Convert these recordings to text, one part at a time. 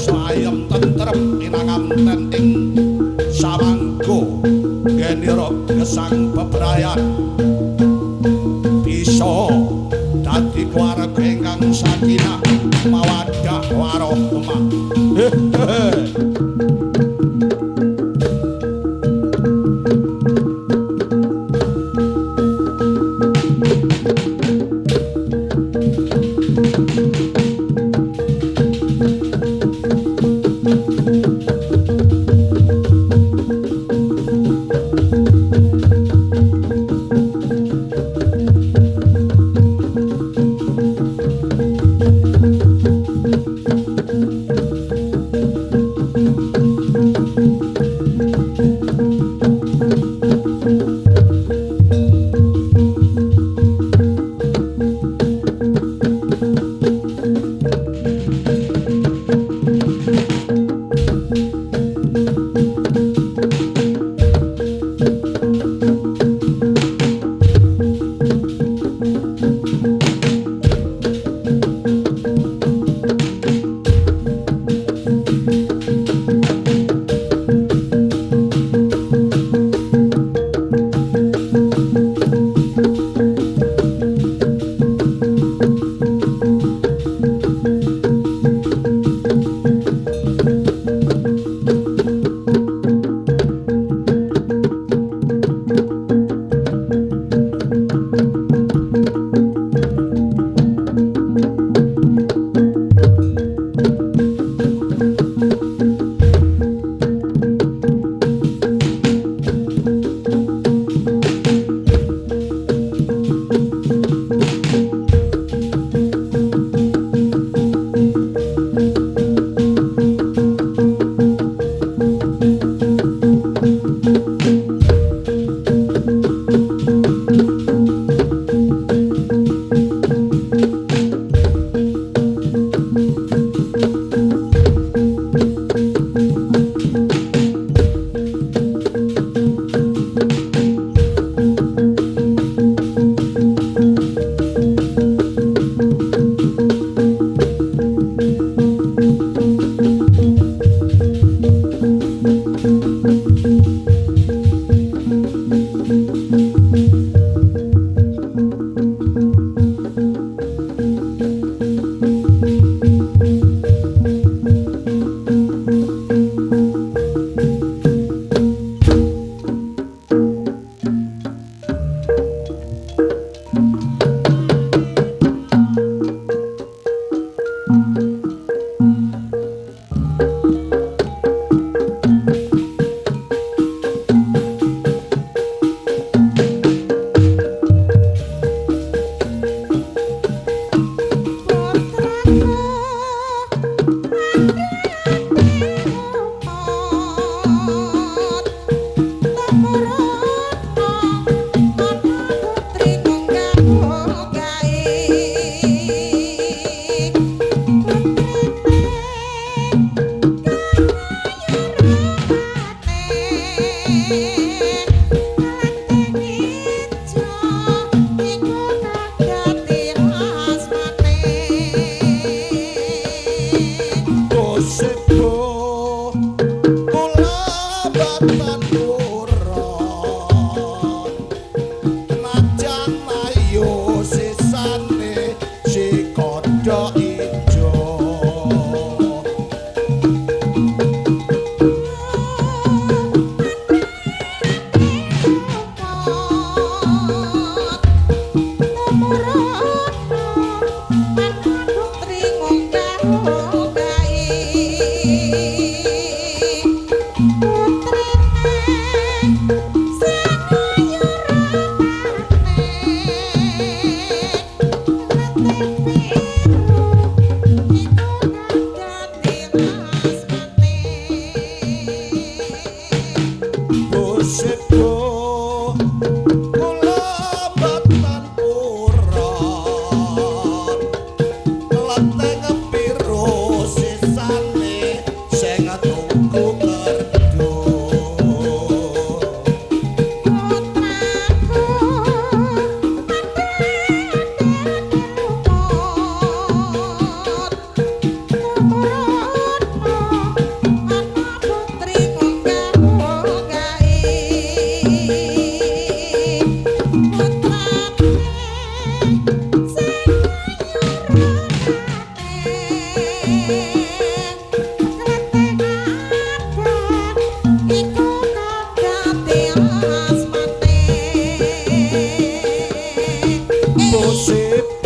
sayem tentrem minangam tenting. Sawangku geniro gesang bebrayan bisa dadi keluarga ingkang sakinah mawadah waroh emak você. I'm like a Shape.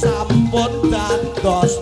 sampun dados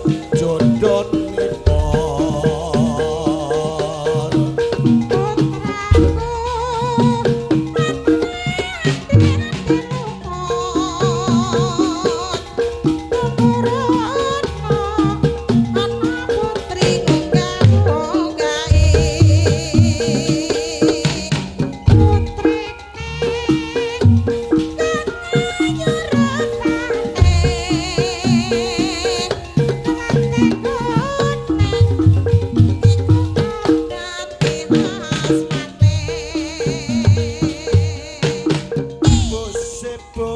for